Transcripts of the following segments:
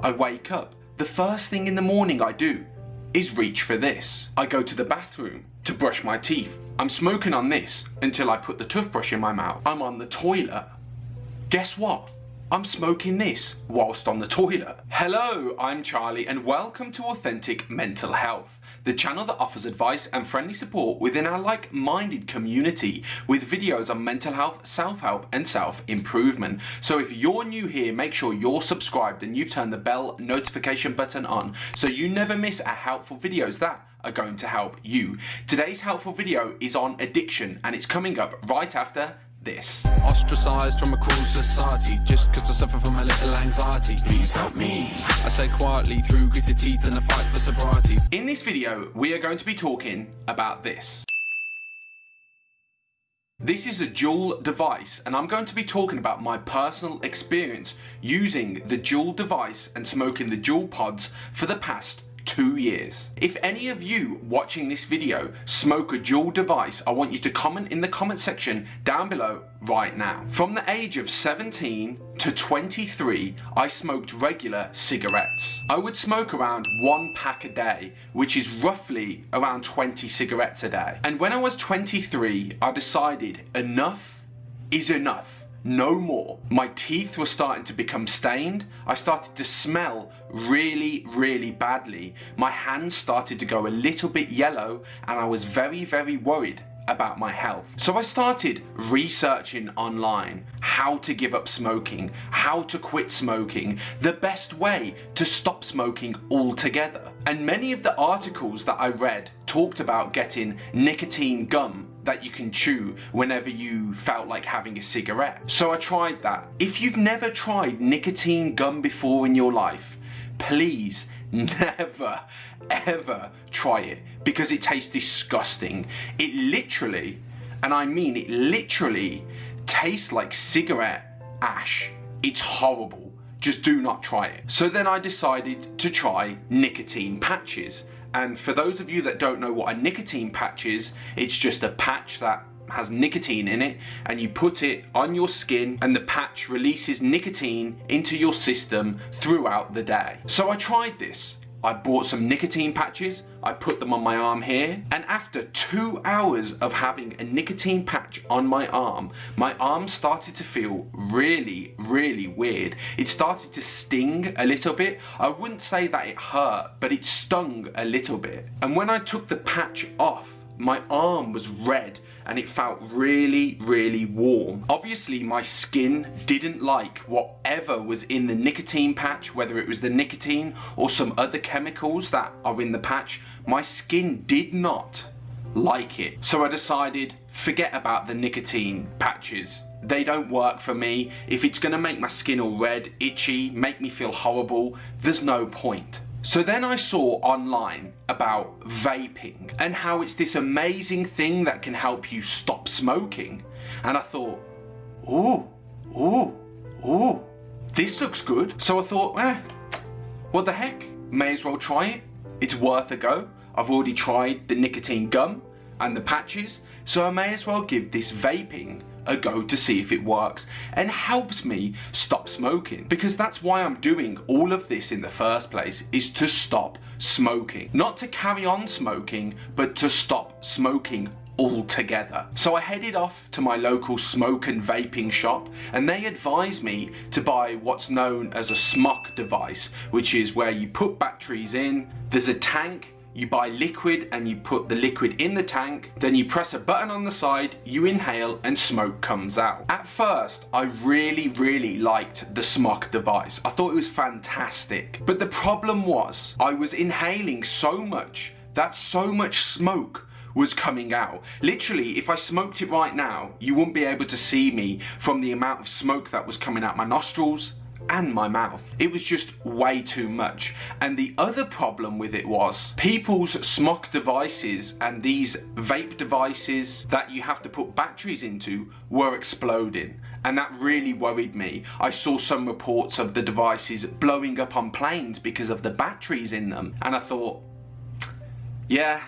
I wake up. The first thing in the morning I do is reach for this. I go to the bathroom to brush my teeth. I'm smoking on this until I put the toothbrush in my mouth. I'm on the toilet. Guess what? I'm smoking this whilst on the toilet. Hello, I'm Charlie and welcome to Authentic Mental Health, the channel that offers advice and friendly support within our like-minded community with videos on mental health, self-help and self-improvement. So if you're new here, make sure you're subscribed and you've turned the bell notification button on so you never miss our helpful videos that are going to help you. Today's helpful video is on addiction and it's coming up right after this. Ostracized from a cruel society just because I suffer from a little anxiety. Please help me. I say quietly through gritted teeth and a fight for sobriety. In this video, we are going to be talking about this. This is a Juul device and I'm going to be talking about my personal experience using the Juul device and smoking the Juul pods for the past two years. If any of you watching this video smoke a Juul device, I want you to comment in the comment section down below right now. From the age of 17 to 23, I smoked regular cigarettes. I would smoke around one pack a day, which is roughly around 20 cigarettes a day. And when I was 23, I decided enough is enough no more. My teeth were starting to become stained. I started to smell really, really badly. My hands started to go a little bit yellow and I was very, very worried about my health. So I started researching online how to give up smoking, how to quit smoking, the best way to stop smoking altogether. And many of the articles that I read talked about getting nicotine gum that you can chew whenever you felt like having a cigarette. So I tried that. If you've never tried nicotine gum before in your life, please never ever try it because it tastes disgusting. It literally, and I mean it literally, tastes like cigarette ash. It's horrible. Just do not try it. So then I decided to try nicotine patches. And for those of you that don't know what a nicotine patch is, it's just a patch that has nicotine in it and you put it on your skin and the patch releases nicotine into your system throughout the day. So I tried this. I bought some nicotine patches, I put them on my arm here, and after two hours of having a nicotine patch on my arm, my arm started to feel really, really weird. It started to sting a little bit. I wouldn't say that it hurt, but it stung a little bit. And when I took the patch off, my arm was red and it felt really, really warm. Obviously, my skin didn't like whatever was in the nicotine patch, whether it was the nicotine or some other chemicals that are in the patch. My skin did not like it. So I decided, forget about the nicotine patches. They don't work for me. If it's gonna make my skin all red, itchy, make me feel horrible, there's no point. So then I saw online about vaping and how it's this amazing thing that can help you stop smoking. And I thought, oh, oh, oh, this looks good. So I thought, eh, what the heck? May as well try it. It's worth a go. I've already tried the nicotine gum and the patches, so I may as well give this vaping a go to see if it works and helps me stop smoking because that's why I'm doing all of this in the first place is to stop smoking not to carry on smoking but to stop smoking altogether. So I headed off to my local smoke and vaping shop and they advised me to buy what's known as a SMOK device which is where you put batteries in, there's a tank you buy liquid and you put the liquid in the tank, then you press a button on the side, you inhale and smoke comes out. At first, I really, really liked the SMOK device. I thought it was fantastic. But the problem was, I was inhaling so much that so much smoke was coming out. Literally, if I smoked it right now, you wouldn't be able to see me from the amount of smoke that was coming out my nostrils, and my mouth. It was just way too much. And the other problem with it was people's SMOK devices and these vape devices that you have to put batteries into were exploding. And that really worried me. I saw some reports of the devices blowing up on planes because of the batteries in them. And I thought, yeah,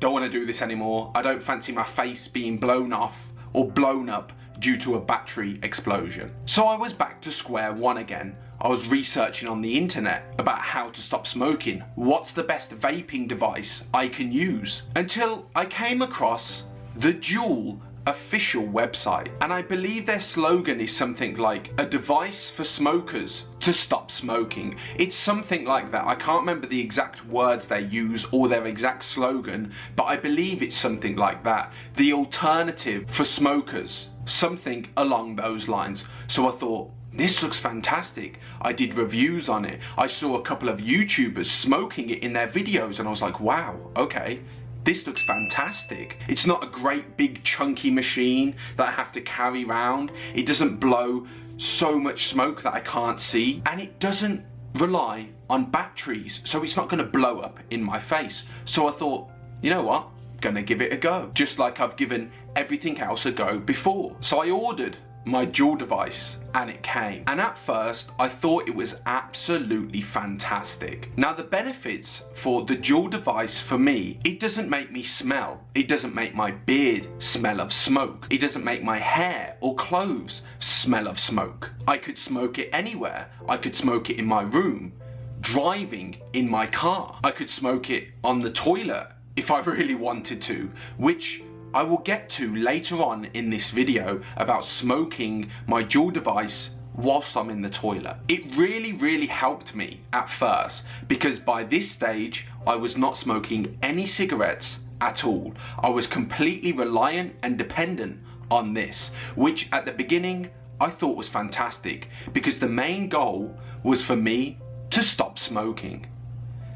don't want to do this anymore. I don't fancy my face being blown off or blown up due to a battery explosion. So I was back to square one again. I was researching on the internet about how to stop smoking. What's the best vaping device I can use? Until I came across the Juul official website and I believe their slogan is something like a device for smokers to stop smoking. It's something like that. I can't remember the exact words they use or their exact slogan, but I believe it's something like that. The alternative for smokers, something along those lines. So I thought, this looks fantastic. I did reviews on it. I saw a couple of YouTubers smoking it in their videos and I was like, wow, okay, this looks fantastic. It's not a great big chunky machine that I have to carry around. It doesn't blow so much smoke that I can't see. And it doesn't rely on batteries, so it's not gonna blow up in my face. So I thought, you know what? Gonna give it a go. Just like I've given everything else a go before. So I ordered my Juul device and it came. And at first, I thought it was absolutely fantastic. Now the benefits for the Juul device for me, it doesn't make me smell. It doesn't make my beard smell of smoke. It doesn't make my hair or clothes smell of smoke. I could smoke it anywhere. I could smoke it in my room, driving in my car. I could smoke it on the toilet if I really wanted to, which I will get to later on in this video about smoking my Juul device whilst I'm in the toilet. It really, really helped me at first because by this stage I was not smoking any cigarettes at all. I was completely reliant and dependent on this, which at the beginning I thought was fantastic because the main goal was for me to stop smoking.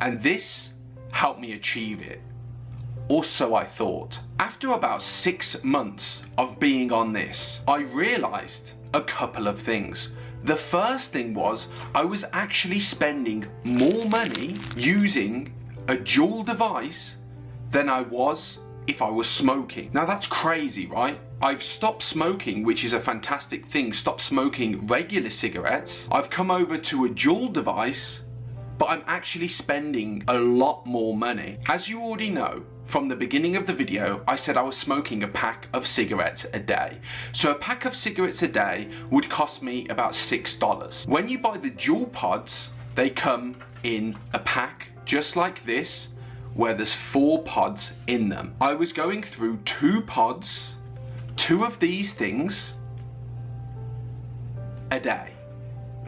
And this helped me achieve it or so I thought. After about six months of being on this, I realized a couple of things. The first thing was I was actually spending more money using a Juul device than I was if I was smoking. Now that's crazy, right? I've stopped smoking, which is a fantastic thing, stopped smoking regular cigarettes. I've come over to a Juul device, but I'm actually spending a lot more money. As you already know, from the beginning of the video, I said I was smoking a pack of cigarettes a day. So a pack of cigarettes a day would cost me about $6. When you buy the Juul pods, they come in a pack just like this, where there's four pods in them. I was going through two pods, two of these things, a day,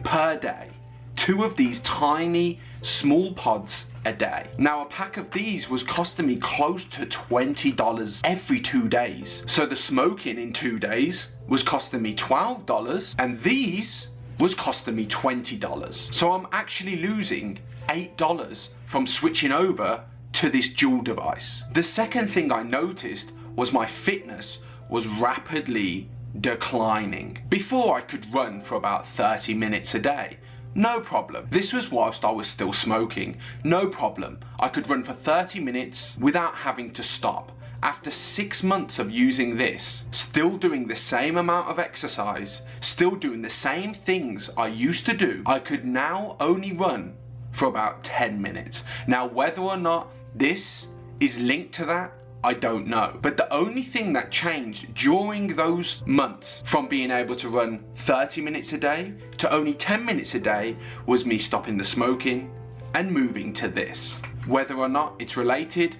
per day. Two of these tiny, small pods a day. Now a pack of these was costing me close to $20 every two days. So the smoking in two days was costing me $12 and these was costing me $20. So I'm actually losing $8 from switching over to this Juul device. The second thing I noticed was my fitness was rapidly declining. Before I could run for about 30 minutes a day no problem. This was whilst I was still smoking. No problem. I could run for 30 minutes without having to stop. After six months of using this, still doing the same amount of exercise, still doing the same things I used to do, I could now only run for about 10 minutes. Now, whether or not this is linked to that, I don't know. But the only thing that changed during those months from being able to run 30 minutes a day to only 10 minutes a day was me stopping the smoking and moving to this. Whether or not it's related,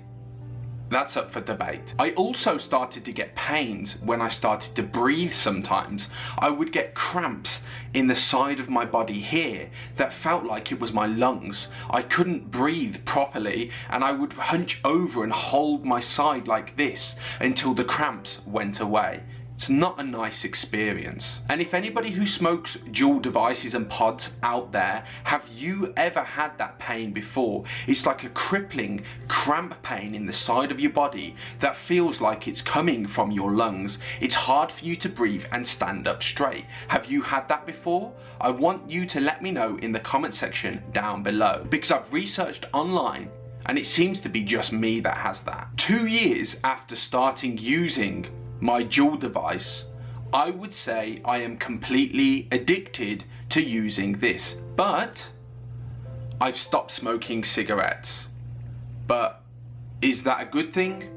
that's up for debate. I also started to get pains when I started to breathe sometimes. I would get cramps in the side of my body here that felt like it was my lungs. I couldn't breathe properly and I would hunch over and hold my side like this until the cramps went away. It's not a nice experience. And if anybody who smokes Juul devices and pods out there, have you ever had that pain before? It's like a crippling cramp pain in the side of your body that feels like it's coming from your lungs. It's hard for you to breathe and stand up straight. Have you had that before? I want you to let me know in the comment section down below because I've researched online and it seems to be just me that has that. Two years after starting using my Juul device, I would say I am completely addicted to using this. But I've stopped smoking cigarettes. But is that a good thing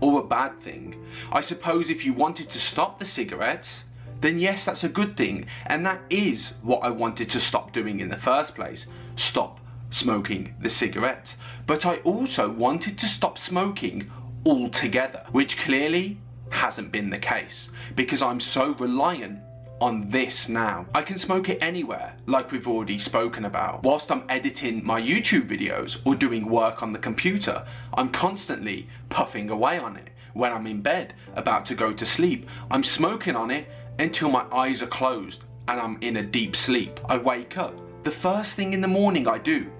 or a bad thing? I suppose if you wanted to stop the cigarettes, then yes, that's a good thing. And that is what I wanted to stop doing in the first place. Stop smoking the cigarettes. But I also wanted to stop smoking altogether, which clearly hasn't been the case because I'm so reliant on this now. I can smoke it anywhere, like we've already spoken about. Whilst I'm editing my YouTube videos or doing work on the computer, I'm constantly puffing away on it. When I'm in bed, about to go to sleep, I'm smoking on it until my eyes are closed and I'm in a deep sleep. I wake up. The first thing in the morning I do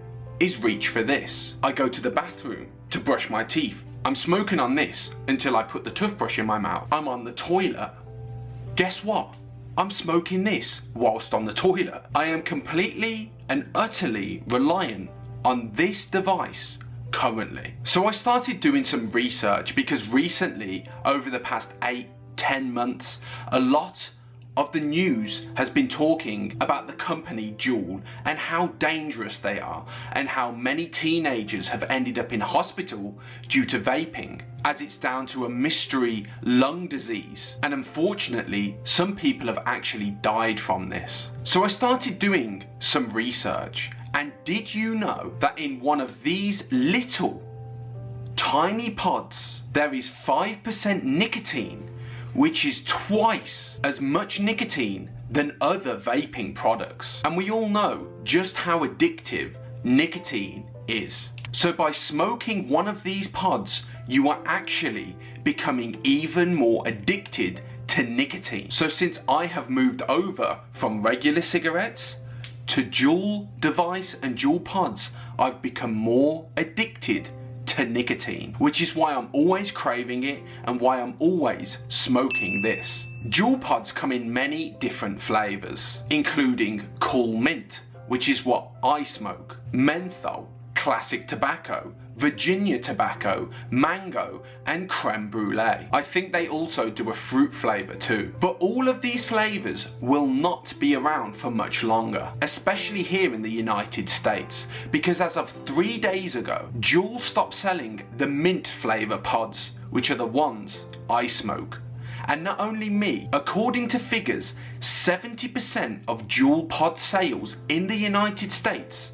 is reach for this. I go to the bathroom to brush my teeth. I'm smoking on this until I put the toothbrush in my mouth. I'm on the toilet. Guess what? I'm smoking this whilst on the toilet. I am completely and utterly reliant on this device currently. So I started doing some research because recently, over the past eight, ten months, a lot of the news has been talking about the company Juul and how dangerous they are and how many teenagers have ended up in hospital due to vaping as it's down to a mystery lung disease and unfortunately some people have actually died from this. So I started doing some research and did you know that in one of these little tiny pods there is 5% nicotine which is twice as much nicotine than other vaping products. And we all know just how addictive nicotine is. So by smoking one of these pods, you are actually becoming even more addicted to nicotine. So since I have moved over from regular cigarettes to Juul device and Juul pods, I've become more addicted to nicotine, which is why I'm always craving it and why I'm always smoking this. Juul pods come in many different flavours, including Cool Mint, which is what I smoke, menthol, classic tobacco, Virginia tobacco, mango, and creme brulee. I think they also do a fruit flavour too. But all of these flavours will not be around for much longer, especially here in the United States, because as of three days ago, Juul stopped selling the mint flavour pods, which are the ones I smoke. And not only me, according to figures, 70% of Juul pod sales in the United States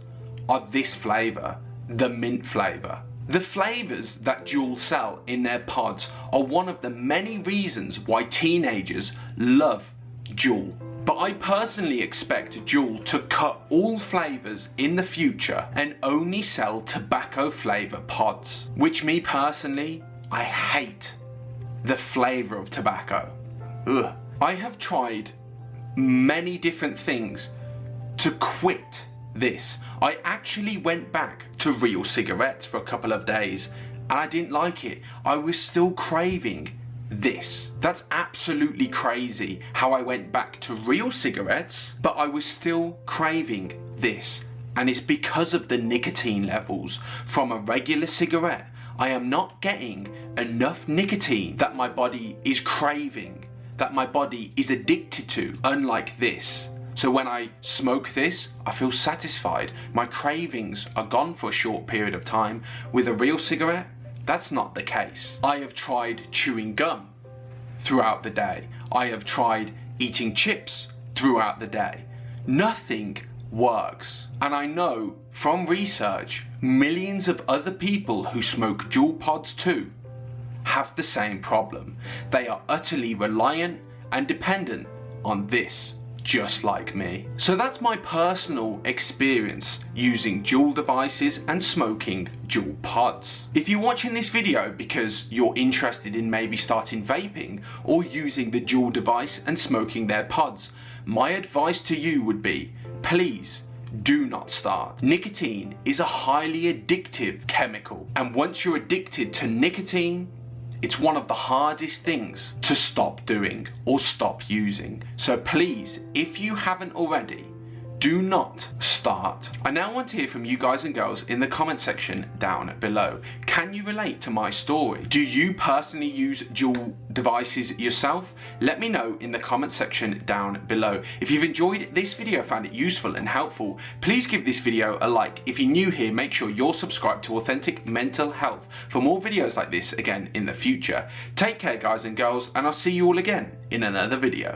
are this flavour the mint flavour. The flavours that Juul sell in their pods are one of the many reasons why teenagers love Juul. But I personally expect Juul to cut all flavours in the future and only sell tobacco flavour pods. Which me personally, I hate the flavour of tobacco. Ugh. I have tried many different things to quit this. I actually went back to real cigarettes for a couple of days and I didn't like it. I was still craving this. That's absolutely crazy how I went back to real cigarettes, but I was still craving this. And it's because of the nicotine levels from a regular cigarette. I am not getting enough nicotine that my body is craving, that my body is addicted to, unlike this. So when I smoke this, I feel satisfied. My cravings are gone for a short period of time. With a real cigarette, that's not the case. I have tried chewing gum throughout the day. I have tried eating chips throughout the day. Nothing works. And I know from research, millions of other people who smoke Juul pods too have the same problem. They are utterly reliant and dependent on this just like me. So that's my personal experience using Juul devices and smoking Juul pods. If you're watching this video because you're interested in maybe starting vaping or using the Juul device and smoking their pods, my advice to you would be, please do not start. Nicotine is a highly addictive chemical and once you're addicted to nicotine, it's one of the hardest things to stop doing or stop using. So please, if you haven't already, do not start. I now want to hear from you guys and girls in the comment section down below. Can you relate to my story? Do you personally use Juul devices yourself? Let me know in the comment section down below. If you've enjoyed this video, found it useful and helpful, please give this video a like. If you're new here, make sure you're subscribed to Authentic Mental Health for more videos like this again in the future. Take care guys and girls, and I'll see you all again in another video.